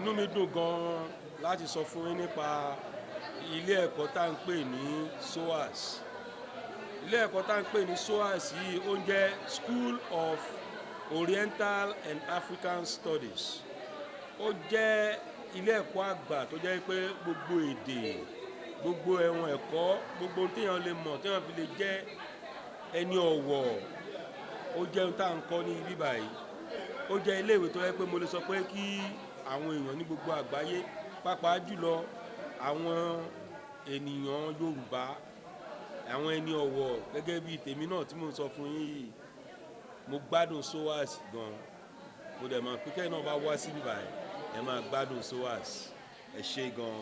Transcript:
inú mi dùn gan-an láti sọ fún yín nípa ilé ẹ̀kọ́ tá à ń pè ní SOAS. Ilé ẹ̀kọ́ tá à ń pè ní SOAS yìí ó ń jẹ́ School of Oriental and African Studies. Ó jẹ́ ilé ẹ̀kọ́ àgbà tó jẹ́ pé gbogbo èdè gbogbo ẹ̀wọ̀n ẹ̀kọ́ gbogbo téèyàn lè mọ̀ téèyàn fi lè jẹ́ ẹni ọ̀wọ̀ ó jẹ́ ohun tá à ń kọ́ ní ibi báyìí ó jẹ́ iléèwé tó yẹ pé mo lè sọ pé kí àwọn èèyàn ní gbogbo àgbáyé pàápàá jùlọ àwọn ènìyàn Yorùbá àwọn ẹni ọ̀wọ̀ gẹ́gẹ́ bíi tèmi náà tí mo sọ fún yín yìí mo gbádùn SOAS gan mo dẹ̀ mọ̀ pé kẹ́hìn náà bá wá síbí báyìí ẹ máa gbádùn SOAS ẹ ṣé gan.